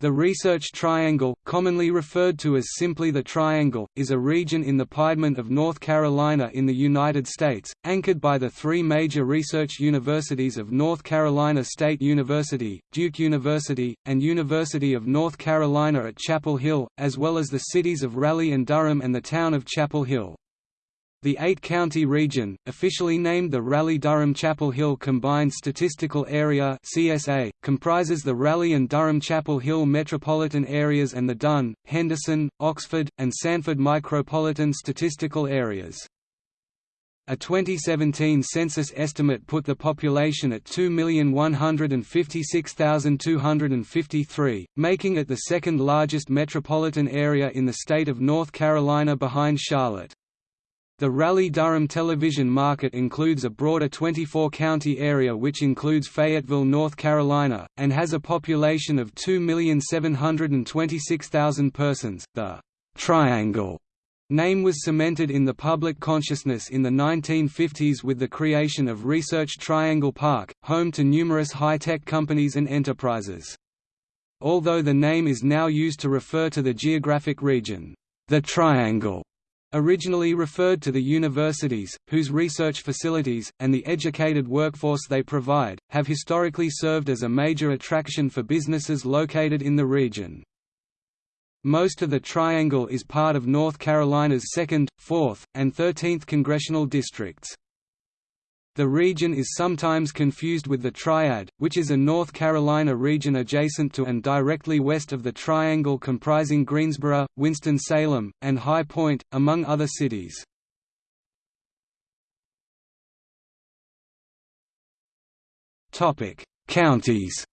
The Research Triangle, commonly referred to as simply the Triangle, is a region in the Piedmont of North Carolina in the United States, anchored by the three major research universities of North Carolina State University, Duke University, and University of North Carolina at Chapel Hill, as well as the cities of Raleigh and Durham and the town of Chapel Hill. The eight-county region, officially named the Raleigh-Durham-Chapel Hill Combined Statistical Area (CSA), comprises the Raleigh and Durham-Chapel Hill metropolitan areas and the Dunn, Henderson, Oxford, and Sanford micropolitan statistical areas. A 2017 census estimate put the population at 2,156,253, making it the second largest metropolitan area in the state of North Carolina behind Charlotte. The Raleigh-Durham television market includes a broader 24-county area which includes Fayetteville, North Carolina, and has a population of 2,726,000 persons. The «Triangle» name was cemented in the public consciousness in the 1950s with the creation of Research Triangle Park, home to numerous high-tech companies and enterprises. Although the name is now used to refer to the geographic region, the Triangle originally referred to the universities, whose research facilities, and the educated workforce they provide, have historically served as a major attraction for businesses located in the region. Most of the Triangle is part of North Carolina's 2nd, 4th, and 13th congressional districts. The region is sometimes confused with the Triad, which is a North Carolina region adjacent to and directly west of the Triangle comprising Greensboro, Winston-Salem, and High Point, among other cities. Counties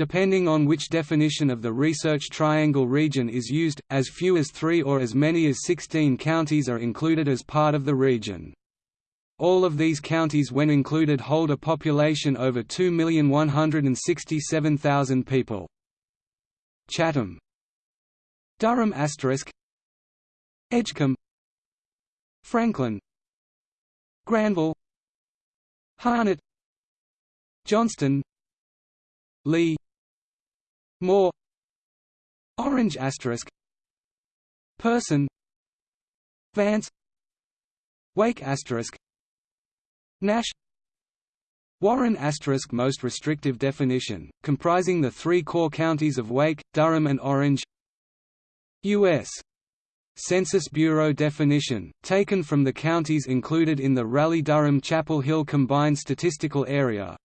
Depending on which definition of the Research Triangle region is used, as few as three or as many as 16 counties are included as part of the region. All of these counties when included hold a population over 2,167,000 people. Chatham. Durham asterisk. Edgecombe. Franklin. Granville. Harnett. Johnston. Lee Moore Orange asterisk Person Vance Wake asterisk Nash Warren asterisk most restrictive definition, comprising the three core counties of Wake, Durham and Orange U.S. Census Bureau definition, taken from the counties included in the Raleigh-Durham-Chapel Hill Combined Statistical Area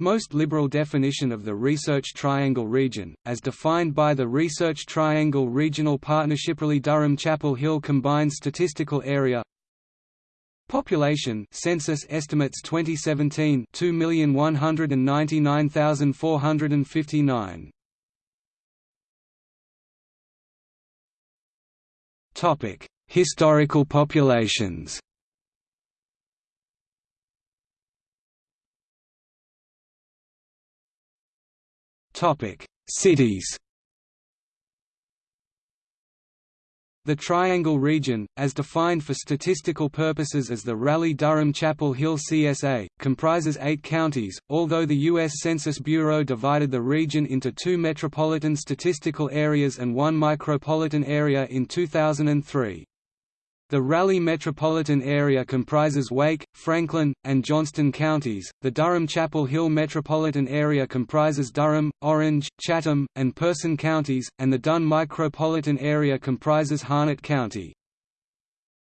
most liberal definition of the Research Triangle region, as defined by the Research Triangle Regional Partnership Raleigh-Durham-Chapel Hill Combined Statistical Area Population Census estimates 2017 2,199,459 Topic Historical populations Cities. The Triangle region, as defined for statistical purposes as the Raleigh-Durham-Chapel Hill CSA, comprises eight counties, although the U.S. Census Bureau divided the region into two metropolitan statistical areas and one micropolitan area in 2003. The Raleigh metropolitan area comprises Wake, Franklin, and Johnston counties, the Durham-Chapel Hill metropolitan area comprises Durham, Orange, Chatham, and Person counties, and the Dunn micropolitan area comprises Harnett County.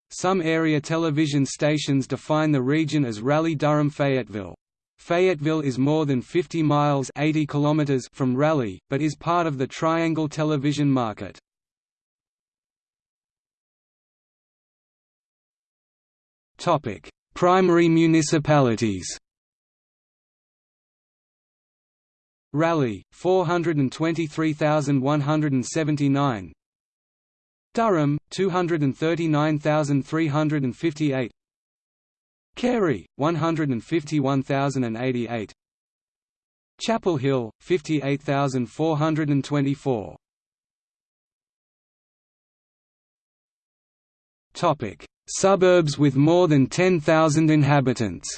Some area television stations define the region as Raleigh-Durham-Fayetteville. Fayetteville is more than 50 miles 80 kilometers from Raleigh, but is part of the Triangle television market. Topic: Primary municipalities. Raleigh, 423,179. Durham, 239,358. Cary, 151,088. Chapel Hill, 58,424. Topic: Suburbs with more than 10,000 inhabitants.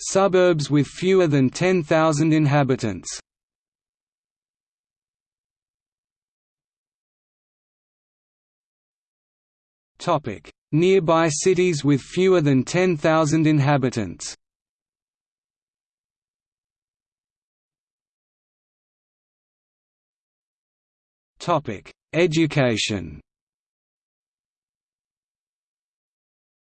Suburbs with fewer than 10,000 inhabitants. Nearby cities with fewer than 10,000 inhabitants. Education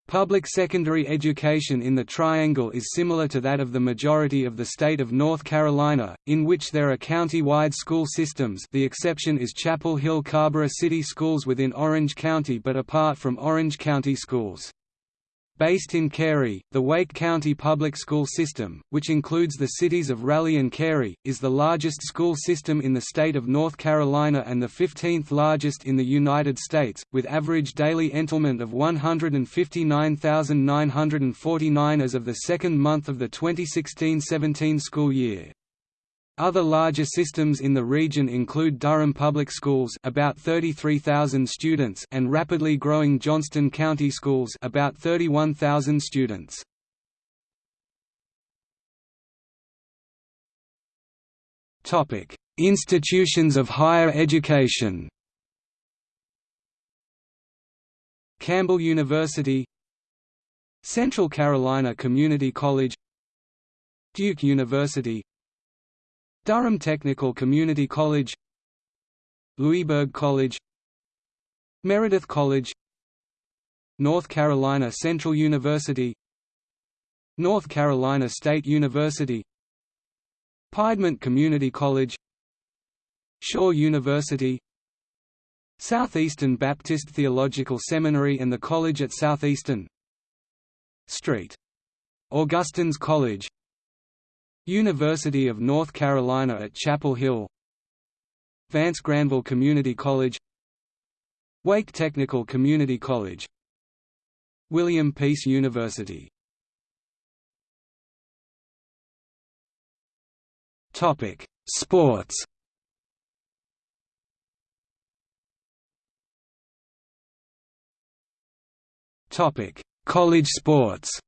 Public secondary education in the Triangle is similar to that of the majority of the state of North Carolina, in which there are county-wide school systems the exception is Chapel Hill-Carrboro City Schools within Orange County but apart from Orange County Schools. Based in Cary, the Wake County Public School System, which includes the cities of Raleigh and Cary, is the largest school system in the state of North Carolina and the 15th largest in the United States, with average daily enrollment of 159,949 as of the second month of the 2016–17 school year. Other larger systems in the region include Durham Public Schools about 33,000 students and rapidly growing Johnston County Schools about 31,000 students. Topic: Institutions of higher education. Campbell University Central Carolina Community College Duke University Durham Technical Community College Louisburg College Meredith College North Carolina Central University North Carolina State University Piedmont Community College Shaw University Southeastern Baptist Theological Seminary and the College at Southeastern St. Augustine's College University of North Carolina at Chapel Hill Vance Granville Community College Wake Technical Community College William Peace University. Topic: Sports. Topic: College sports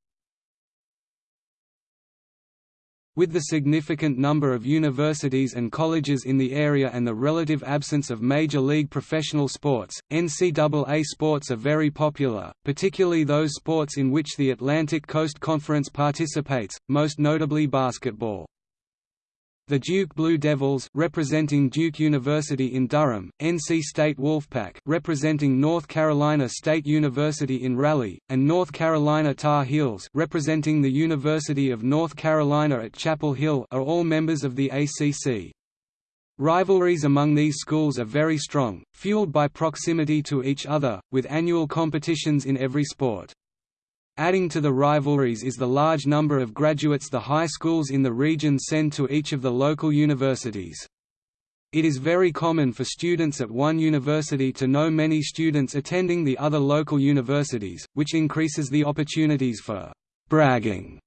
With the significant number of universities and colleges in the area and the relative absence of major league professional sports, NCAA sports are very popular, particularly those sports in which the Atlantic Coast Conference participates, most notably basketball. The Duke Blue Devils representing Duke University in Durham, NC State Wolfpack representing North Carolina State University in Raleigh, and North Carolina Tar Heels representing the University of North Carolina at Chapel Hill are all members of the ACC. Rivalries among these schools are very strong, fueled by proximity to each other, with annual competitions in every sport. Adding to the rivalries is the large number of graduates the high schools in the region send to each of the local universities. It is very common for students at one university to know many students attending the other local universities, which increases the opportunities for «bragging»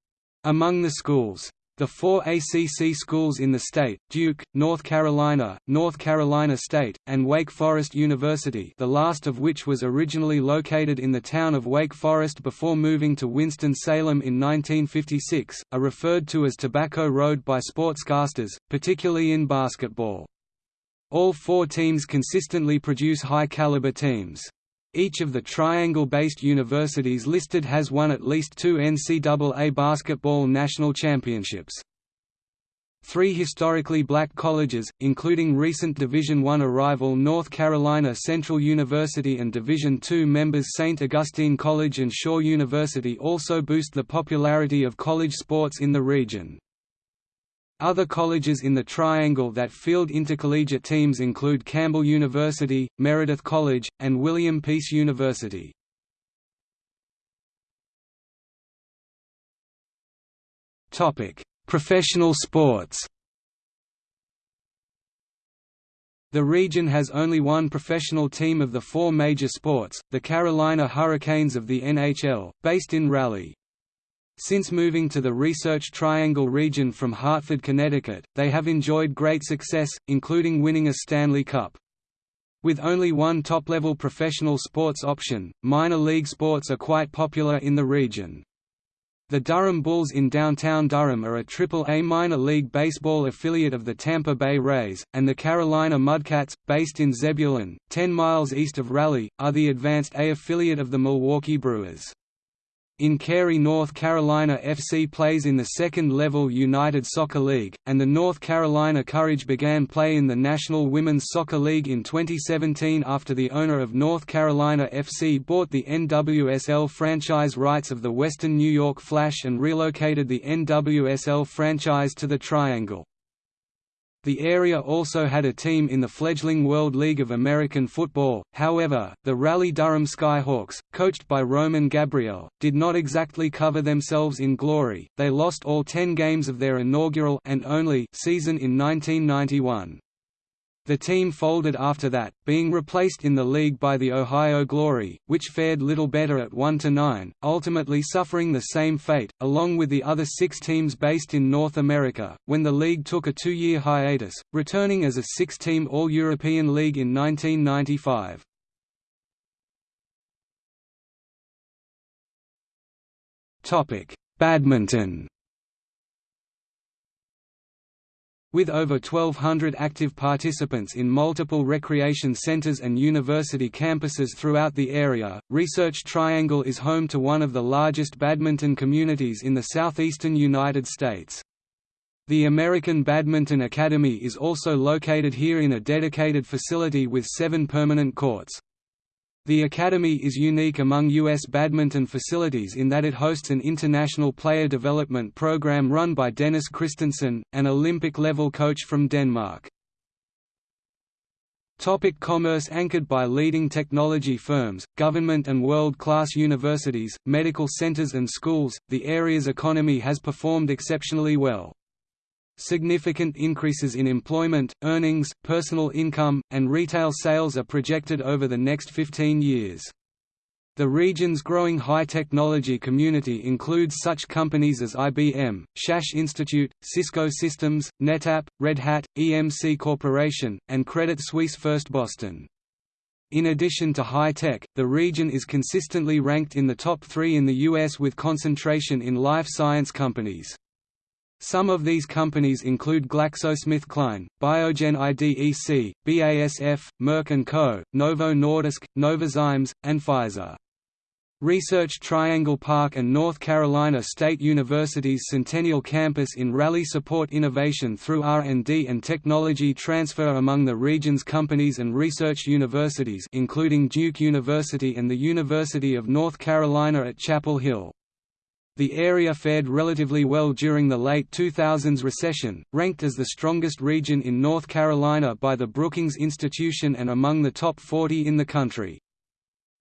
among the schools. The four ACC schools in the state, Duke, North Carolina, North Carolina State, and Wake Forest University the last of which was originally located in the town of Wake Forest before moving to Winston-Salem in 1956, are referred to as Tobacco Road by sportscasters, particularly in basketball. All four teams consistently produce high-caliber teams. Each of the triangle-based universities listed has won at least two NCAA basketball national championships. Three historically black colleges, including recent Division I arrival North Carolina Central University and Division II members St. Augustine College and Shaw University also boost the popularity of college sports in the region. Other colleges in the Triangle that field intercollegiate teams include Campbell University, Meredith College, and William Peace University. Professional sports The region has only one professional team of the four major sports, the Carolina Hurricanes of the NHL, based in Raleigh. Since moving to the Research Triangle region from Hartford, Connecticut, they have enjoyed great success, including winning a Stanley Cup. With only one top-level professional sports option, minor league sports are quite popular in the region. The Durham Bulls in downtown Durham are a Triple-A minor league baseball affiliate of the Tampa Bay Rays, and the Carolina Mudcats, based in Zebulon, 10 miles east of Raleigh, are the Advanced A affiliate of the Milwaukee Brewers. In Cary North Carolina FC plays in the second-level United Soccer League, and the North Carolina Courage began play in the National Women's Soccer League in 2017 after the owner of North Carolina FC bought the NWSL franchise rights of the Western New York Flash and relocated the NWSL franchise to the Triangle. The area also had a team in the fledgling World League of American Football, however, the Raleigh-Durham Skyhawks, coached by Roman Gabriel, did not exactly cover themselves in glory, they lost all ten games of their inaugural and only season in 1991. The team folded after that, being replaced in the league by the Ohio Glory, which fared little better at 1–9, ultimately suffering the same fate, along with the other six teams based in North America, when the league took a two-year hiatus, returning as a six-team All-European League in 1995. Badminton With over 1,200 active participants in multiple recreation centers and university campuses throughout the area, Research Triangle is home to one of the largest badminton communities in the southeastern United States. The American Badminton Academy is also located here in a dedicated facility with seven permanent courts. The Academy is unique among U.S. badminton facilities in that it hosts an international player development program run by Dennis Christensen, an Olympic-level coach from Denmark. Topic commerce Anchored by leading technology firms, government and world-class universities, medical centers and schools, the area's economy has performed exceptionally well. Significant increases in employment, earnings, personal income, and retail sales are projected over the next 15 years. The region's growing high-technology community includes such companies as IBM, SAS Institute, Cisco Systems, NetApp, Red Hat, EMC Corporation, and Credit Suisse First Boston. In addition to high-tech, the region is consistently ranked in the top three in the U.S. with concentration in life science companies. Some of these companies include GlaxoSmithKline, Biogen IDEC, BASF, Merck & Co., Novo Nordisk, Novozymes, and Pfizer. Research Triangle Park and North Carolina State University's Centennial Campus in Raleigh support innovation through R&D and technology transfer among the region's companies and research universities including Duke University and the University of North Carolina at Chapel Hill. The area fared relatively well during the late 2000s recession, ranked as the strongest region in North Carolina by the Brookings Institution and among the top 40 in the country.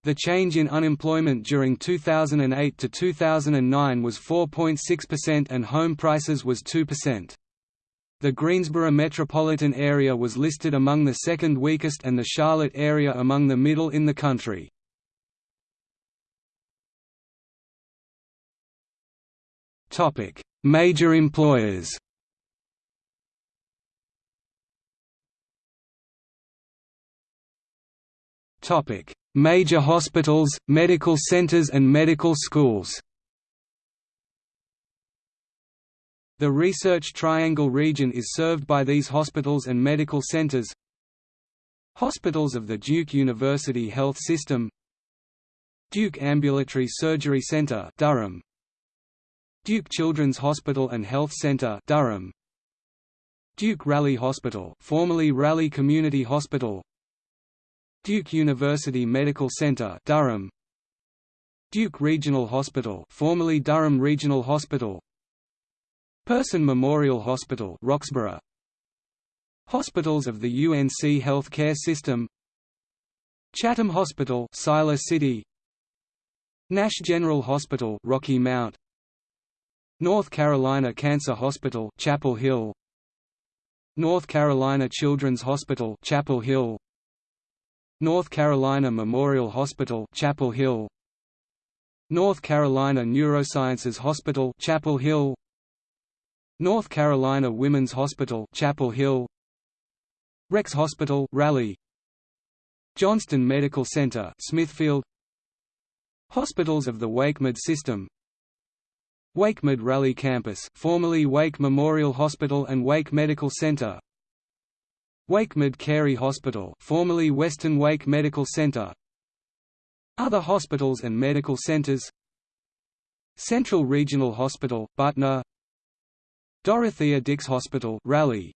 The change in unemployment during 2008 to 2009 was 4.6% and home prices was 2%. The Greensboro metropolitan area was listed among the second weakest and the Charlotte area among the middle in the country. Topic: Major employers. Topic: Major hospitals, medical centers and medical schools. The Research Triangle region is served by these hospitals and medical centers. Hospitals of the Duke University Health System Duke Ambulatory Surgery Center Durham Duke Children's Hospital and Health Center Durham. Duke Raleigh Hospital formerly Raleigh Community Hospital. Duke University Medical Center Durham. Duke Regional Hospital formerly Durham Regional Hospital. Person Memorial Hospital Roxboro. Hospitals of the UNC Health Care System. Chatham Hospital Siler City. Nash General Hospital Rocky Mount North Carolina Cancer Hospital Chapel Hill. North Carolina Children's Hospital Chapel Hill. North Carolina Memorial Hospital Chapel Hill. North Carolina Neurosciences Hospital Chapel Hill. North Carolina Women's Hospital Chapel Hill. Rex Hospital Raleigh. Johnston Medical Center Smithfield. Hospitals of the WakeMed system WakeMed Raleigh Campus formerly Wake Memorial Hospital and Wake Medical Center. WakeMed Cary Hospital formerly Western Wake Medical Center. Other hospitals and medical centers. Central Regional Hospital, Butner. Dorothea Dix Hospital Raleigh.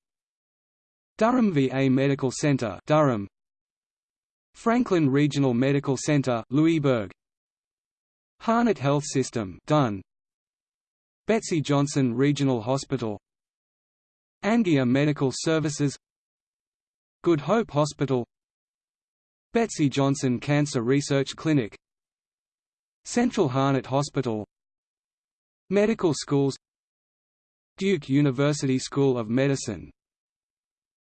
Durham VA Medical Center Durham. Franklin Regional Medical Center Louisburg Harnett Health System Dunn Betsy Johnson Regional Hospital Angier Medical Services Good Hope Hospital Betsy Johnson Cancer Research Clinic Central Harnett Hospital Medical schools Duke University School of Medicine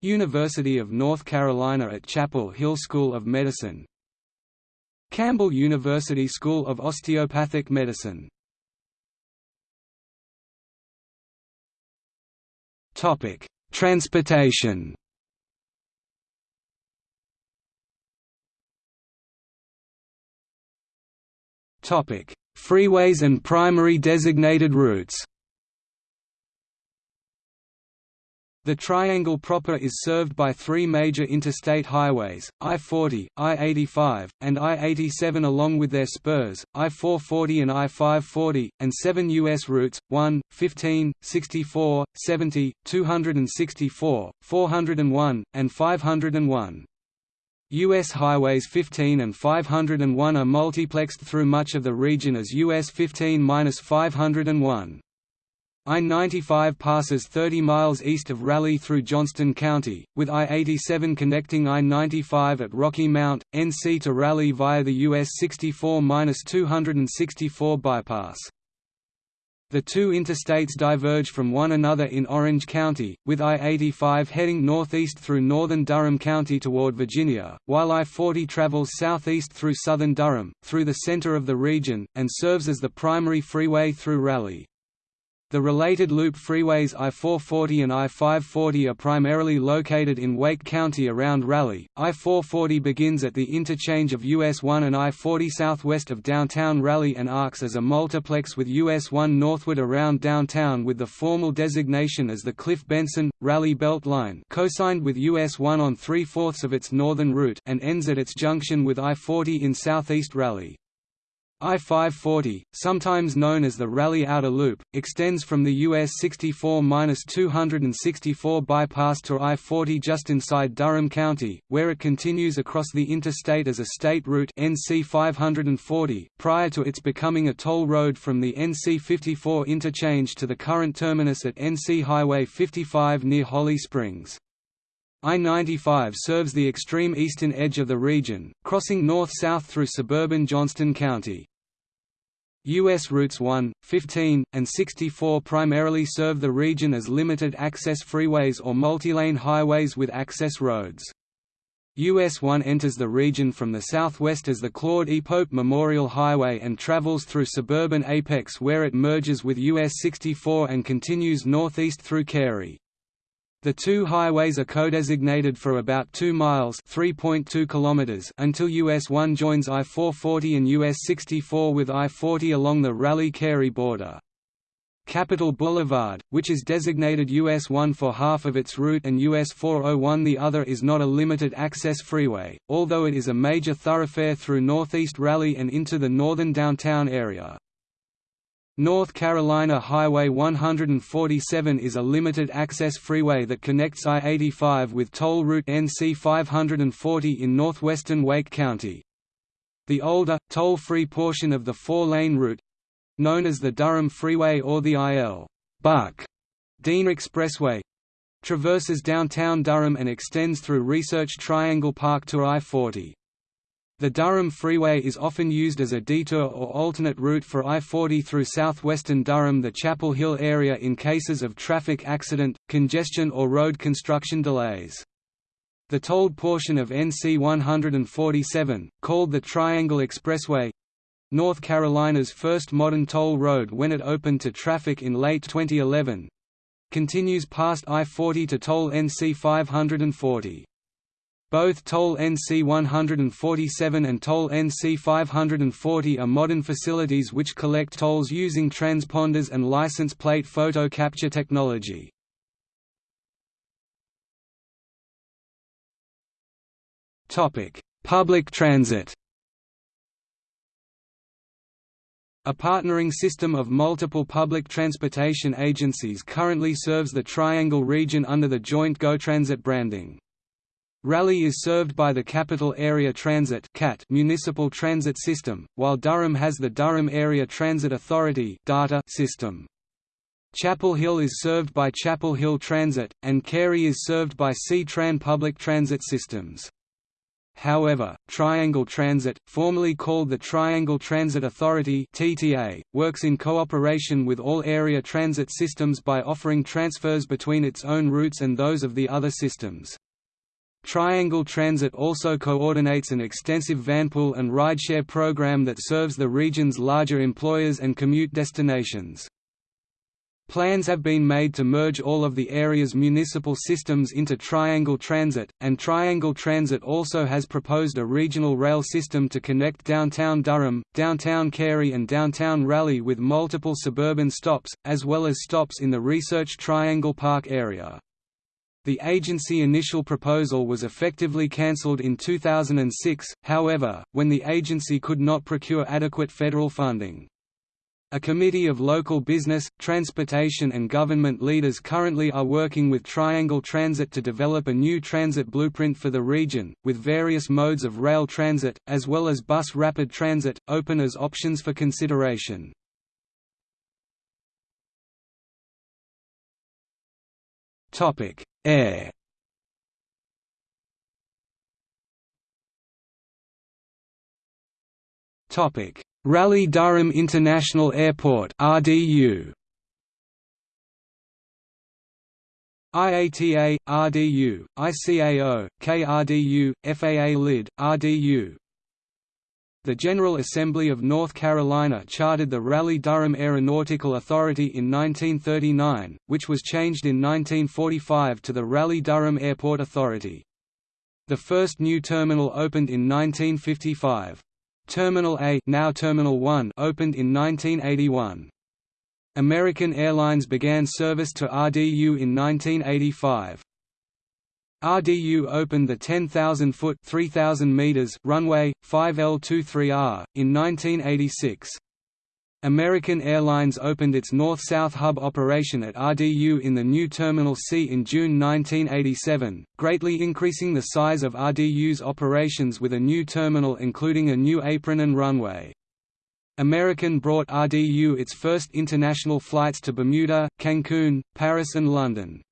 University of North Carolina at Chapel Hill School of Medicine Campbell University School of Osteopathic Medicine Transportation. Topic: Freeways and primary designated routes The Triangle proper is served by three major interstate highways, I-40, I-85, and I-87 along with their spurs, I-440 and I-540, and seven U.S. routes, 1, 15, 64, 70, 264, 401, and 501. US Highways 15 and 501 are multiplexed through much of the region as US 15-501. I-95 passes 30 miles east of Raleigh through Johnston County, with I-87 connecting I-95 at Rocky Mount, NC to Raleigh via the US 64-264 bypass. The two interstates diverge from one another in Orange County, with I-85 heading northeast through northern Durham County toward Virginia, while I-40 travels southeast through southern Durham, through the center of the region, and serves as the primary freeway through Raleigh. The related loop freeways I-440 and I-540 are primarily located in Wake County around Raleigh. I-440 begins at the interchange of US 1 and I-40 southwest of downtown Raleigh and arcs as a multiplex with US 1 northward around downtown with the formal designation as the Cliff Benson Raleigh Belt Line, cosigned with US 1 on three-fourths of its northern route, and ends at its junction with I-40 in southeast Raleigh. I-540, sometimes known as the Raleigh Outer Loop, extends from the US 64-264 bypass to I-40 just inside Durham County, where it continues across the interstate as a state route NC 540, prior to its becoming a toll road from the NC 54 interchange to the current terminus at NC Highway 55 near Holly Springs. I-95 serves the extreme eastern edge of the region, crossing north-south through suburban Johnston County. U.S. routes 1, 15, and 64 primarily serve the region as limited-access freeways or multilane highways with access roads. US 1 enters the region from the southwest as the Claude E. Pope Memorial Highway and travels through suburban Apex where it merges with US 64 and continues northeast through Cary. The two highways are co-designated for about 2 miles (3.2 kilometers) until US 1 joins I-440 and US 64 with I-40 along the Raleigh-Cary border. Capitol Boulevard, which is designated US 1 for half of its route and US 401 the other is not a limited access freeway, although it is a major thoroughfare through northeast Raleigh and into the northern downtown area. North Carolina Highway 147 is a limited-access freeway that connects I-85 with toll route NC 540 in northwestern Wake County. The older, toll-free portion of the four-lane route—known as the Durham Freeway or the I.L. Buck Dean Expressway, traverses downtown Durham and extends through Research Triangle Park to I-40. The Durham Freeway is often used as a detour or alternate route for I-40 through southwestern Durham the Chapel Hill area in cases of traffic accident, congestion or road construction delays. The tolled portion of NC 147, called the Triangle Expressway, North Carolina's first modern toll road when it opened to traffic in late 2011, continues past I-40 to toll NC 540. Both Toll NC 147 and Toll NC 540 are modern facilities which collect tolls using transponders and license plate photo capture technology. Public transit A partnering system of multiple public transportation agencies currently serves the Triangle region under the joint GoTransit branding. Raleigh is served by the Capital Area Transit municipal transit system, while Durham has the Durham Area Transit Authority system. Chapel Hill is served by Chapel Hill Transit, and Cary is served by C-Tran public transit systems. However, Triangle Transit, formerly called the Triangle Transit Authority (TTA), works in cooperation with all area transit systems by offering transfers between its own routes and those of the other systems. Triangle Transit also coordinates an extensive vanpool and rideshare program that serves the region's larger employers and commute destinations. Plans have been made to merge all of the area's municipal systems into Triangle Transit, and Triangle Transit also has proposed a regional rail system to connect downtown Durham, downtown Cary and downtown Raleigh with multiple suburban stops, as well as stops in the Research Triangle Park area. The agency initial proposal was effectively cancelled in 2006, however, when the agency could not procure adequate federal funding. A committee of local business, transportation and government leaders currently are working with Triangle Transit to develop a new transit blueprint for the region, with various modes of rail transit, as well as bus rapid transit, open as options for consideration. Air Topic. Raleigh-Durham International Airport RDU IATA, RDU, ICAO, KRDU, FAA LID, RDU The General Assembly of North Carolina chartered the Raleigh-Durham Aeronautical Authority in 1939, which was changed in 1945 to the Raleigh-Durham Airport Authority. The first new terminal opened in 1955. Terminal A now Terminal 1 opened in 1981. American Airlines began service to RDU in 1985. RDU opened the 10,000-foot (3,000 meters) runway 5L23R in 1986. American Airlines opened its North-South hub operation at RDU in the new Terminal C in June 1987, greatly increasing the size of RDU's operations with a new terminal including a new apron and runway. American brought RDU its first international flights to Bermuda, Cancun, Paris and London.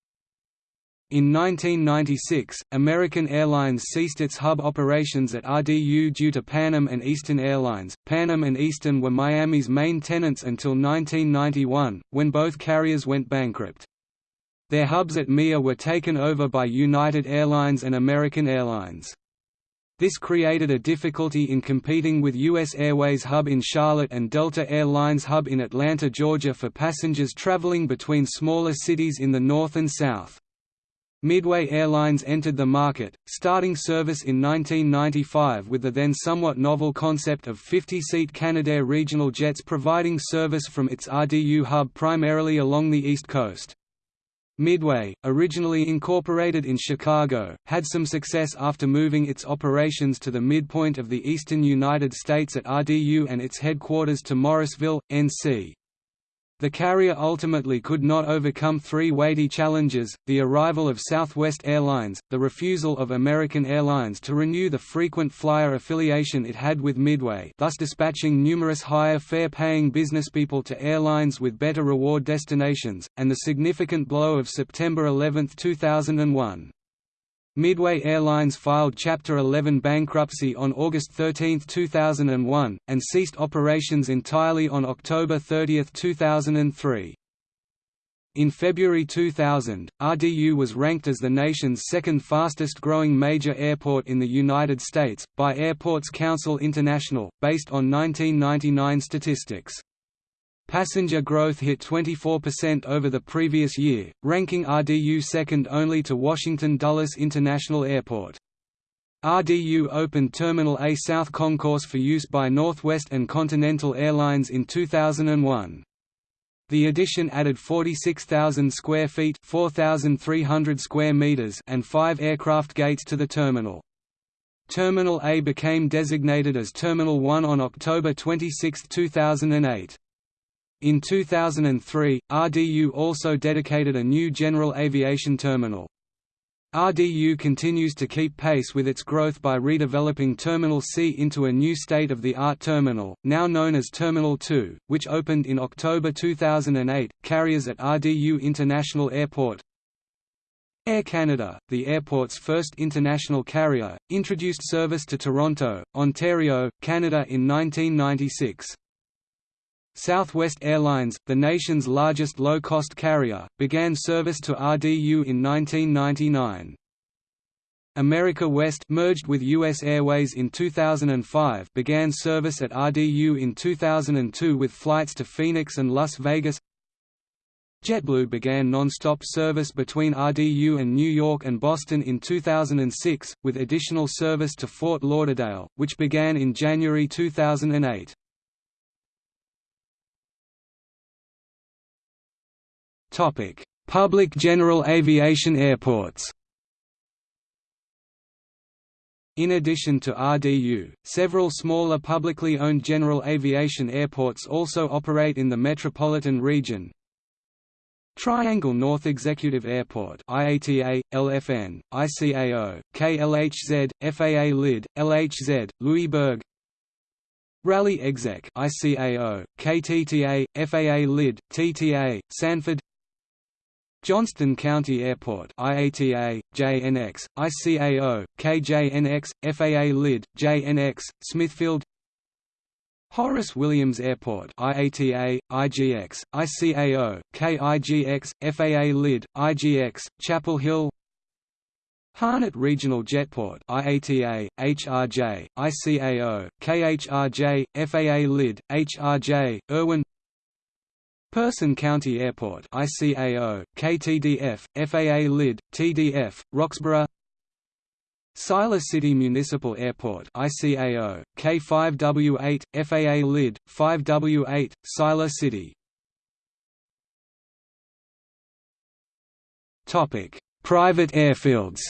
In 1996, American Airlines ceased its hub operations at RDU due to Pan Am and Eastern Airlines. Pan Am and Eastern were Miami's main tenants until 1991, when both carriers went bankrupt. Their hubs at MIA were taken over by United Airlines and American Airlines. This created a difficulty in competing with U.S. Airways hub in Charlotte and Delta Air Lines hub in Atlanta, Georgia for passengers traveling between smaller cities in the north and south. Midway Airlines entered the market, starting service in 1995 with the then somewhat novel concept of 50-seat Canadair regional jets providing service from its RDU hub primarily along the East Coast. Midway, originally incorporated in Chicago, had some success after moving its operations to the midpoint of the eastern United States at RDU and its headquarters to Morrisville, NC. The carrier ultimately could not overcome three weighty challenges, the arrival of Southwest Airlines, the refusal of American Airlines to renew the frequent flyer affiliation it had with Midway thus dispatching numerous higher fare-paying businesspeople to airlines with better reward destinations, and the significant blow of September 11, 2001. Midway Airlines filed Chapter 11 bankruptcy on August 13, 2001, and ceased operations entirely on October 30, 2003. In February 2000, RDU was ranked as the nation's second fastest growing major airport in the United States, by Airports Council International, based on 1999 statistics. Passenger growth hit 24% over the previous year, ranking RDU second only to Washington Dulles International Airport. RDU opened Terminal A South Concourse for use by Northwest and Continental Airlines in 2001. The addition added 46,000 square feet 4,300 square meters and five aircraft gates to the terminal. Terminal A became designated as Terminal 1 on October 26, 2008. In 2003, RDU also dedicated a new general aviation terminal. RDU continues to keep pace with its growth by redeveloping Terminal C into a new state-of-the-art terminal, now known as Terminal 2, which opened in October 2008. Carriers at RDU International Airport Air Canada, the airport's first international carrier, introduced service to Toronto, Ontario, Canada in 1996. Southwest Airlines, the nation's largest low-cost carrier, began service to RDU in 1999. America West merged with U.S. Airways in 2005 began service at RDU in 2002 with flights to Phoenix and Las Vegas JetBlue began non-stop service between RDU and New York and Boston in 2006, with additional service to Fort Lauderdale, which began in January 2008. Public general aviation airports. In addition to RDU, several smaller publicly owned general aviation airports also operate in the metropolitan region. Triangle North Executive Airport IATA, LFN, ICAO, KLHZ, FAA LID, LHZ, Louisburg Raleigh Exec ICAO, KTTA, FAA LID, TTA, Sanford Johnston County Airport IATA, JNX, ICAO, KJNX, FAA LID, JNX, Smithfield Horace Williams Airport IATA, IGX, ICAO, KIGX, FAA LID, IGX, Chapel Hill Harnett Regional Jetport IATA, HRJ, ICAO, KHRJ, FAA LID, HRJ, Erwin Person County Airport ICAO, KTDF, FAA LID, TDF, Roxboro. Siler City Municipal Airport ICAO, K5W8, FAA LID, 5W8, Siler City. Private airfields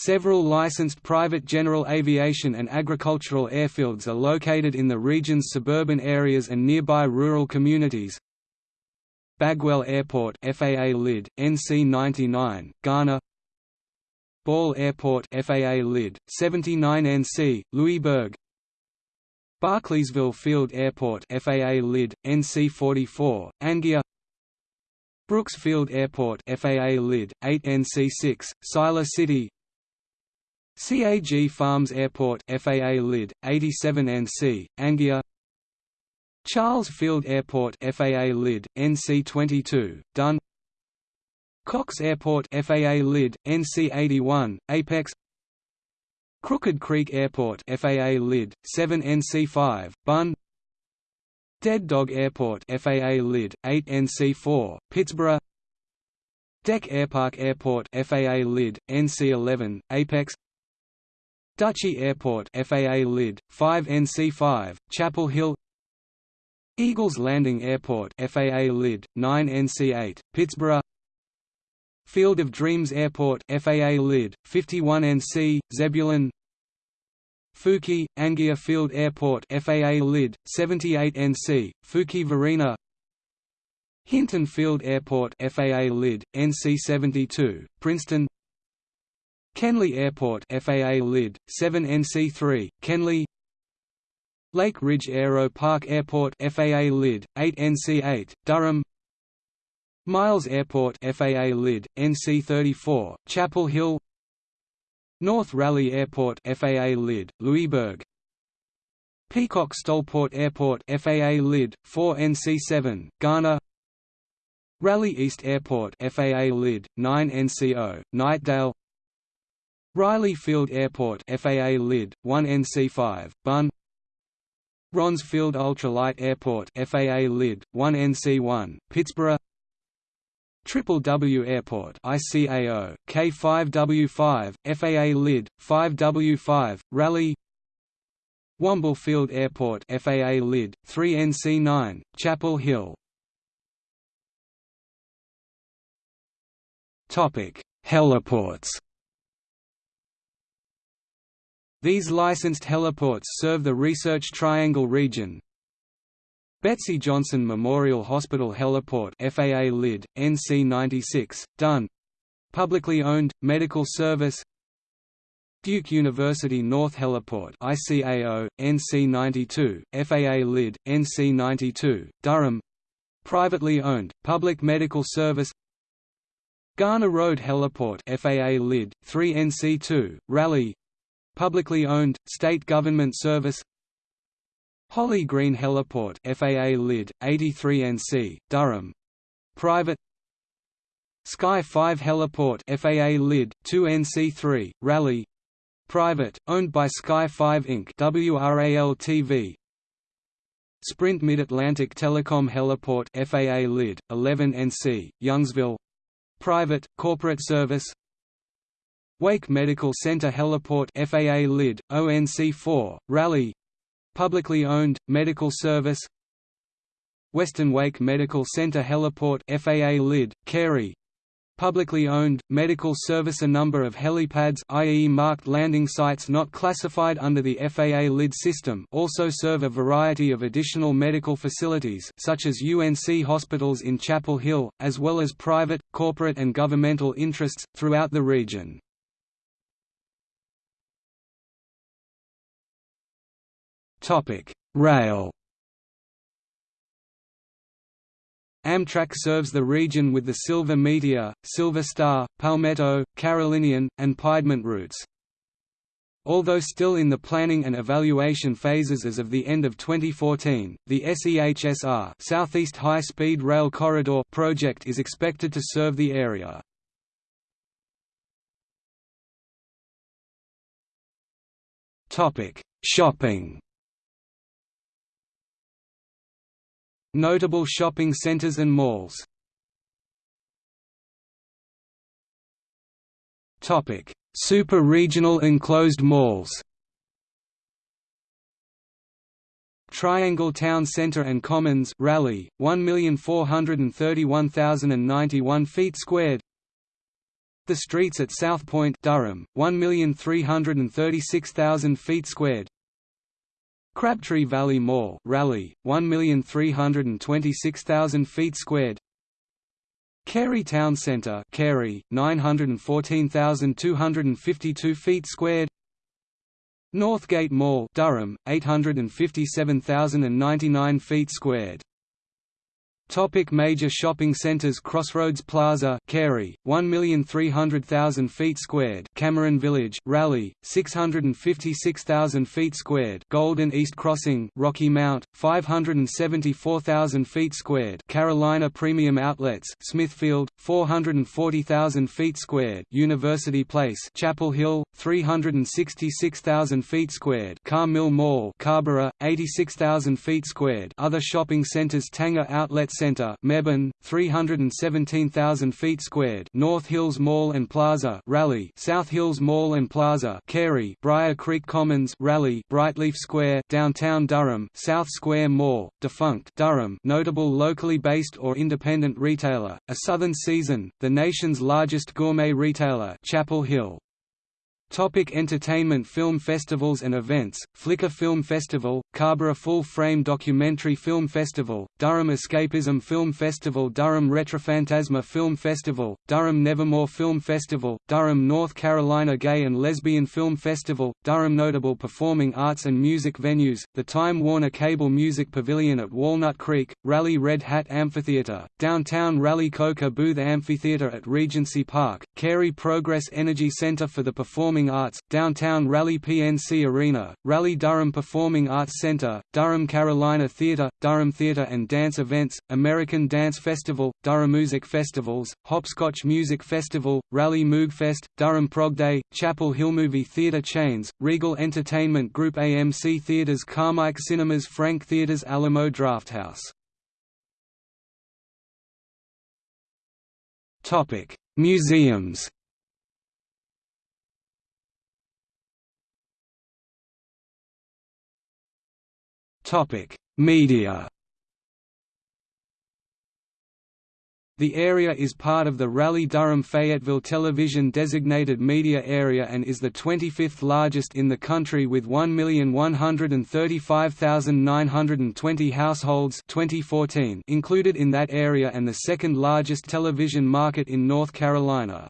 Several licensed private general aviation and agricultural airfields are located in the region's suburban areas and nearby rural communities. Bagwell Airport FAA LID, NC99, Ghana. Ball Airport FAA LID, 79NC, Louisburg Barclaysville Field Airport FAA LID, NC44, Anguilla Brooks Field Airport FAA LID, 8NC6, Siler City CAG Farms Airport FAA LID 87NC Anguilla Charles Field Airport FAA LID NC22 Dunn. Cox Airport FAA LID NC81 Apex. Crooked Creek Airport FAA LID 7NC5 Bunn. Dead Dog Airport FAA LID 8NC4 Pittsboro. DEC Airpark Airport FAA LID NC11 Apex Dutchy Airport FAA LID 5 NC5 Chapel Hill. Eagles Landing Airport FAA LID 9 NC8 Pittsboro. Field of Dreams Airport FAA LID 51 NC Zebulon. Fuquay Anguilla Field Airport FAA LID 78 NC Fuquay-Varina. Hinton Field Airport FAA LID NC 72 Princeton Kenly Airport FAA LID 7 NC3 Kenly Lake Ridge Aero Park Airport FAA LID 8 NC8 Durham. Miles Airport FAA LID NC34 Chapel Hill. North Raleigh Airport FAA LID Louisburg Peacock STOLport Airport FAA LID 4 NC7 Ghana. Raleigh East Airport FAA LID 9 NCO Knightdale Riley Field Airport FAA LID 1 NC5 Bunn. Ron's Field Ultralight Airport FAA LID 1 NC1 Pittsboro. Triple W Airport ICAO, K5W5, FAA LID, 5W5, Raleigh Womble Field Airport FAA LID, 3NC9, Chapel Hill. Topic Heliports These licensed heliports serve the Research Triangle region, Betsy Johnson Memorial Hospital Heliport FAA LID, NC 96, Dunn. Publicly owned, medical service. Duke University North Heliport ICAO, NC 92, FAA LID, NC 92, Durham. Privately owned, public medical service. Garner Road Heliport FAA LID, 3NC2, Raleigh Publicly owned, state government service. Holly Green Heliport FAA LID 83NC Durham. Private. Sky 5 Heliport FAA LID 2NC3 Raleigh. Private owned by Sky 5 Inc WRAL TV Sprint Mid-Atlantic Telecom Heliport FAA LID 11NC Youngsville. Private corporate service Wake Medical Center Heliport FAA LID ONC4 Raleigh Publicly owned, medical service Western Wake Medical Center Heliport FAA LID, Cary Publicly owned, medical service A number of helipads i.e. marked landing sites not classified under the FAA LID system also serve a variety of additional medical facilities such as UNC hospitals in Chapel Hill, as well as private, corporate and governmental interests, throughout the region. Rail. Amtrak serves the region with the Silver Meteor, Silver Star, Palmetto, Carolinian, and Piedmont routes. Although still in the planning and evaluation phases as of the end of 2014, the SEHSR Southeast High Speed Rail Corridor project is expected to serve the area. Shopping. Notable shopping centers and malls. Super-regional enclosed malls. Triangle Town Centre and Commons Raleigh, 1,431,091 feet squared. The Streets at South Point Durham, 1,336,000 feet squared Crabtree Valley Mall Raleigh, 1,326,000 feet squared. Cary Town Centre Cary, 914,252 feet squared. Northgate Mall Durham, 857,099 feet squared Topic major shopping centres Crossroads Plaza Cary, 1,300,000 feet squared Cameron Village Raleigh, 656,000 feet squared Golden East Crossing Rocky Mount, 574,000 feet squared Carolina Premium Outlets Smithfield, 440,000 feet squared University Place Chapel Hill, 366,000 feet squared Carr Mill Mall Carrboro, 86,000 feet squared. Other shopping centres Tanger Outlets Center Mebane, 317,000 feet squared North Hills Mall and Plaza Raleigh South Hills Mall and Plaza Cary Briar Creek Commons Raleigh Brightleaf Square Downtown Durham South Square Mall, defunct Durham notable locally based or independent retailer, A Southern Season, the nation's largest gourmet retailer Chapel Hill Topic entertainment Film festivals and events, Flickr Film Festival, Carrboro Full Frame Documentary Film Festival, Durham Escapism Film Festival Durham Retrophantasma Film Festival, Durham Nevermore Film Festival, Durham North Carolina Gay and Lesbian Film Festival, Durham Notable Performing Arts and Music Venues, the Time Warner Cable Music Pavilion at Walnut Creek, Raleigh Red Hat Amphitheatre, Downtown Raleigh Koka Booth Amphitheatre at Regency Park, Cary Progress Energy Center for the Performing Performing Arts, Downtown Raleigh PNC Arena, Raleigh Durham Performing Arts Center, Durham Carolina Theatre, Durham Theatre and Dance Events, American Dance Festival, Durham Music Festivals, Hopscotch Music Festival, Raleigh Moogfest, Durham Prog Day, Chapel Hill Movie Theatre Chains, Regal Entertainment Group AMC Theatres Carmike Cinemas Frank Theatres Alamo Drafthouse. Museums Media The area is part of the Raleigh-Durham-Fayetteville television designated media area and is the 25th largest in the country with 1,135,920 households 2014 included in that area and the second largest television market in North Carolina.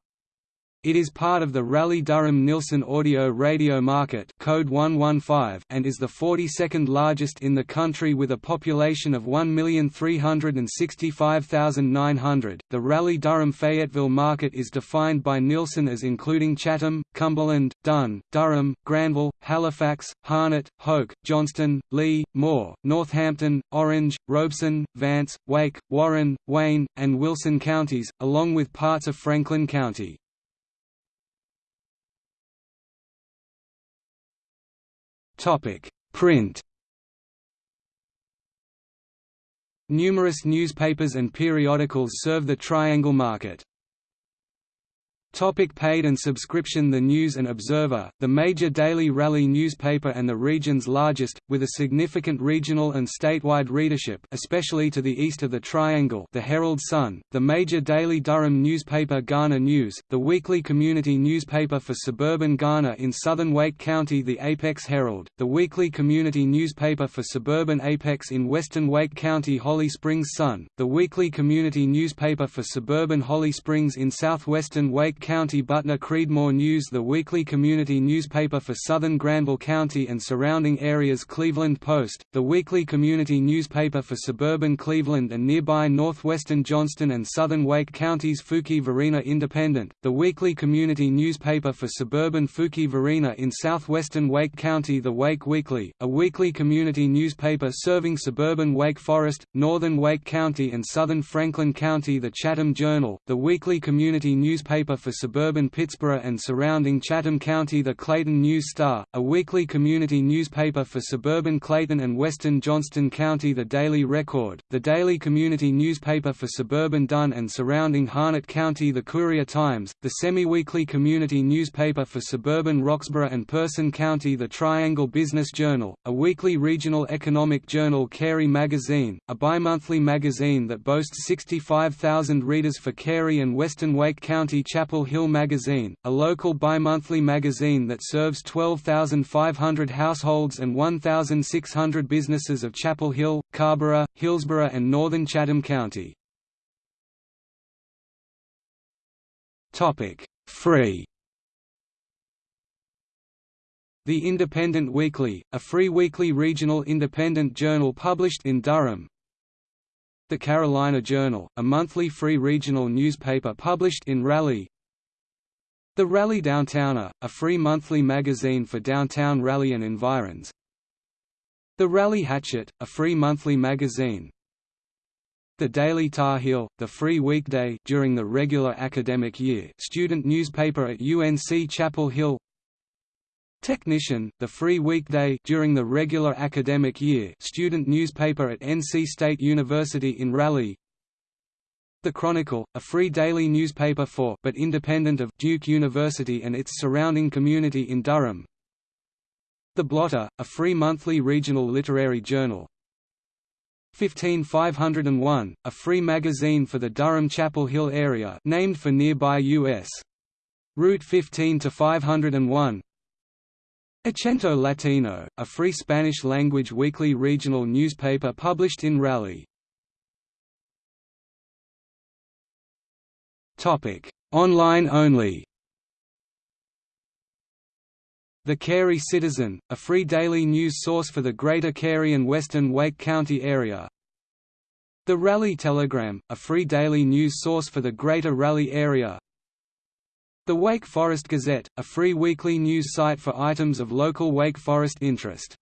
It is part of the Raleigh-Durham-Nielsen audio-radio market code 115 and is the 42nd largest in the country with a population of 1,365,900. The Raleigh-Durham-Fayetteville market is defined by Nielsen as including Chatham, Cumberland, Dunn, Durham, Granville, Halifax, Harnett, Hoke, Johnston, Lee, Moore, Northampton, Orange, Robeson, Vance, Wake, Warren, Wayne, and Wilson counties, along with parts of Franklin County. Topic: Print. Numerous newspapers and periodicals serve the Triangle market. Topic paid and subscription The News and Observer, the major daily Raleigh newspaper and the region's largest, with a significant regional and statewide readership especially to the east of the Triangle the Herald Sun, the major daily Durham newspaper Garner News, the weekly community newspaper for suburban Garner in southern Wake County the Apex Herald, the weekly community newspaper for suburban Apex in western Wake County Holly Springs Sun, the weekly community newspaper for suburban Holly Springs in southwestern Wake County Butner Creedmoor News the weekly community newspaper for southern Granville County and surrounding areas Cleveland Post, the weekly community newspaper for suburban Cleveland and nearby northwestern Johnston and southern Wake Counties Fuquay-Varina Independent, the weekly community newspaper for suburban Fuquay-Varina in southwestern Wake County The Wake Weekly, a weekly community newspaper serving suburban Wake Forest, northern Wake County and southern Franklin County The Chatham Journal, the weekly community newspaper for for suburban Pittsboro and surrounding Chatham County. The Clayton News Star, a weekly community newspaper for suburban Clayton and western Johnston County. The Daily Record, the daily community newspaper for suburban Dunn and surrounding Harnett County. The Courier Times, the semi-weekly community newspaper for suburban Roxboro and Person County. The Triangle Business Journal, a weekly regional economic journal. Cary Magazine, a bi-monthly magazine that boasts 65,000 readers for Cary and Western Wake County Chapel Chapel Hill Magazine, a local bi-monthly magazine that serves 12,500 households and 1,600 businesses of Chapel Hill, Carrboro, Hillsborough and northern Chatham County. Free. The Independent Weekly, a free weekly regional independent journal published in Durham, the Carolina Journal, a monthly free regional newspaper published in Raleigh the Raleigh Downtowner, a free monthly magazine for downtown Raleigh and environs. The Raleigh Hatchet, a free monthly magazine. The Daily Tar Heel, the free weekday during the regular academic year student newspaper at UNC Chapel Hill. Technician, the free weekday during the regular academic year student newspaper at NC State University in Raleigh. The Chronicle, a free daily newspaper for but independent of Duke University and its surrounding community in Durham. The Blotter, a free monthly regional literary journal. 15501, a free magazine for the Durham-Chapel Hill area named for nearby U.S. Route 15 to 501. Acento Latino, a free Spanish-language weekly regional newspaper published in Raleigh. Topic: Online only. The Cary Citizen, a free daily news source for the Greater Cary and Western Wake County area. The Raleigh Telegram, a free daily news source for the Greater Raleigh area. The Wake Forest Gazette, a free weekly news site for items of local Wake Forest interest.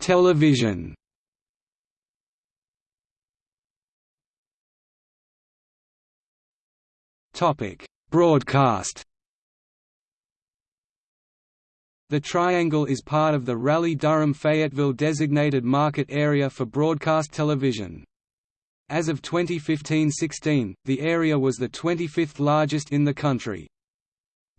Television Topic: Broadcast. The Triangle is part of the Raleigh-Durham-Fayetteville designated market area for broadcast television. As of 2015–16, the area was the 25th largest in the country.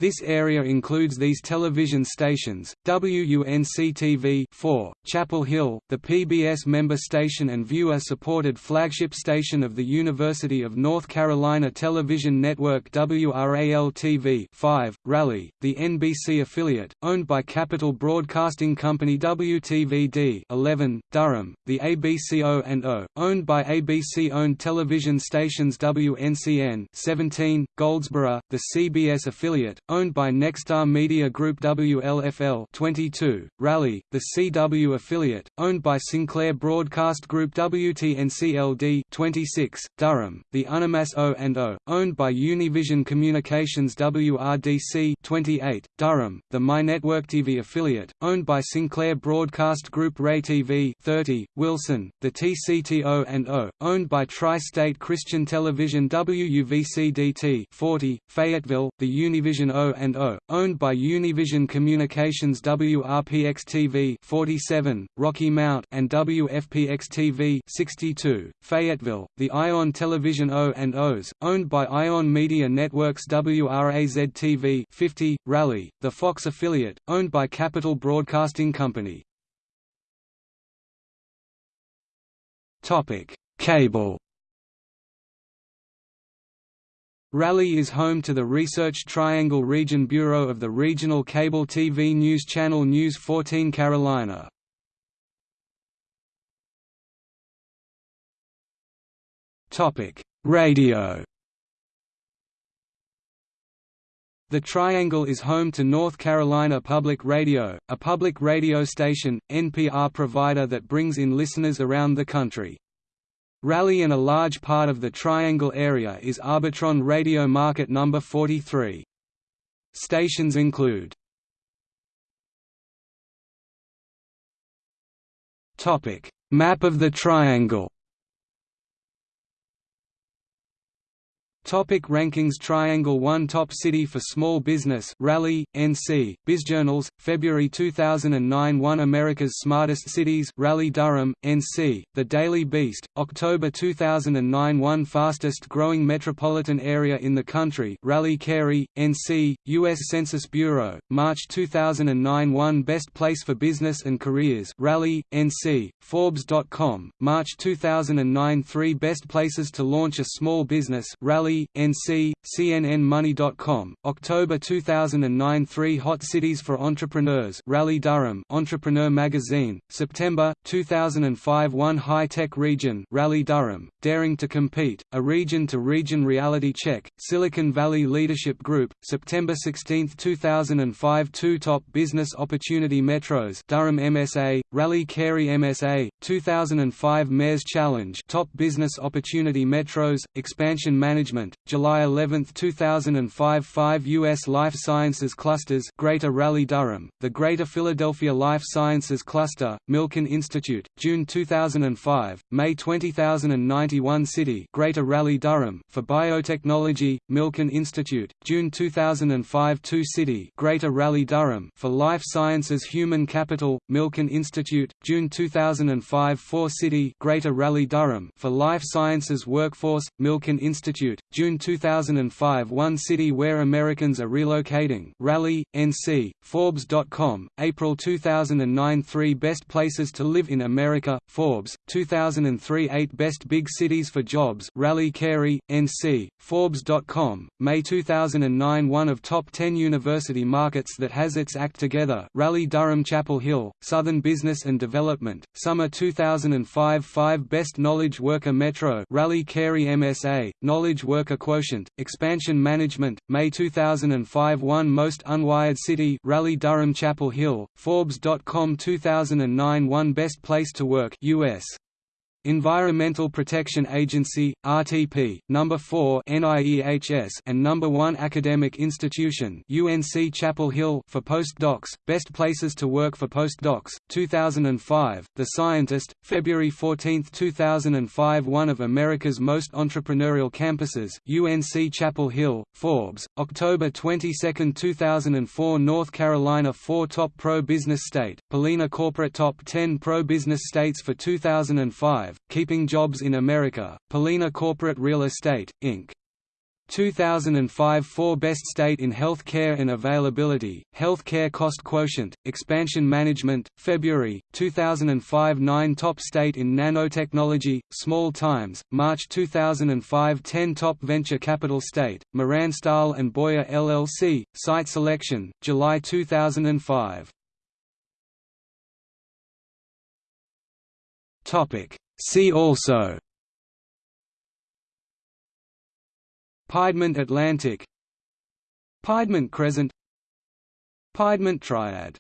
This area includes these television stations, WUNC-TV 4, Chapel Hill, the PBS member station and viewer-supported flagship station of the University of North Carolina Television Network WRAL-TV 5, Raleigh, the NBC affiliate, owned by Capital Broadcasting Company WTVD 11, Durham, the ABC-O&O, owned by ABC-owned television stations WNCN 17, Goldsboro, the CBS affiliate, owned by Nexstar Media Group WLFL 22, Raleigh, the CW affiliate, owned by Sinclair Broadcast Group WTNCLD 26, Durham, the Unimas O&O, owned by Univision Communications WRDC 28, Durham, the MyNetworkTV affiliate, owned by Sinclair Broadcast Group WRAY-TV 30, Wilson, the TCTO&O, owned by Tri-State Christian Television WUVCDT 40, Fayetteville, the Univision O O&O, owned by Univision Communications WRPX-TV 47, Rocky Mount and WFPX-TV 62, Fayetteville, the Ion Television O&Os, owned by Ion Media Networks WRAZ-TV 50, Raleigh, the Fox affiliate, owned by Capital Broadcasting Company. Cable Raleigh is home to the Research Triangle Region Bureau of the regional cable TV news channel News 14 Carolina. Radio The Triangle is home to North Carolina Public Radio, a public radio station, NPR provider that brings in listeners around the country. Raleigh and a large part of the Triangle area is Arbitron Radio Market number 43. Stations include Map of the Triangle Topic rankings Triangle 1 Top City for Small Business Raleigh, NC, BizJournals, February 2009 1 America's Smartest Cities Raleigh Durham, NC, The Daily Beast, October 2009 1 Fastest Growing Metropolitan Area in the Country Raleigh Cary, NC, U.S. Census Bureau, March 2009 1 Best Place for Business and Careers Raleigh, NC, Forbes.com, March 2009 3 Best Places to Launch a Small Business Raleigh NC, CNNMoney.com, October 2009 Three Hot Cities for Entrepreneurs Raleigh Durham Entrepreneur Magazine, September, 2005 One High-Tech Region Raleigh Durham, Daring to Compete, a region-to-region -region reality check, Silicon Valley Leadership Group, September 16, 2005 Two Top Business Opportunity Metros Durham MSA, Raleigh Cary MSA, 2005 Mayor's Challenge Top Business Opportunity Metros, Expansion Management July 11, 2005 Five U.S. Life Sciences Clusters Greater Raleigh-Durham, the Greater Philadelphia Life Sciences Cluster, Milken Institute, June 2005, May 20091 City Greater Raleigh-Durham for Biotechnology, Milken Institute, June 2005 Two City Greater Raleigh-Durham for Life Sciences Human Capital, Milken Institute, June 2005 Four City Greater Raleigh-Durham for Life Sciences Workforce, Milken Institute, June 2005 One city where Americans are relocating. Raleigh, NC, Forbes.com, April 2009 Three best places to live in America, Forbes, 2003 Eight best big cities for jobs Raleigh Cary, NC, Forbes.com, May 2009 One of top 10 university markets that has its act together Raleigh Durham Chapel Hill, Southern Business and Development, Summer 2005 Five best knowledge worker Metro Raleigh Cary MSA, Knowledge Worker Quotient, Expansion Management, May 2005 One Most Unwired City Raleigh Durham Chapel Hill, Forbes.com 2009 One Best Place to Work US Environmental Protection Agency, RTP, Number 4 NIEHS and Number 1 Academic Institution UNC Chapel Hill for postdocs, Best Places to Work for Postdocs, 2005, The Scientist, February 14, 2005 One of America's Most Entrepreneurial Campuses UNC Chapel Hill, Forbes, October 22, 2004 North Carolina 4 Top Pro-Business State, Pollina Corporate Top 10 Pro-Business States for 2005 Keeping Jobs in America, Pollina Corporate Real Estate, Inc. 2005 4 Best State in Health Care and Availability, Health Care Cost Quotient, Expansion Management, February, 2005 9 Top State in Nanotechnology, Small Times, March 2005 10 Top Venture Capital State, Moran Stahl and Boyer LLC, Site Selection, July 2005 See also Piedmont Atlantic Piedmont Crescent Piedmont Triad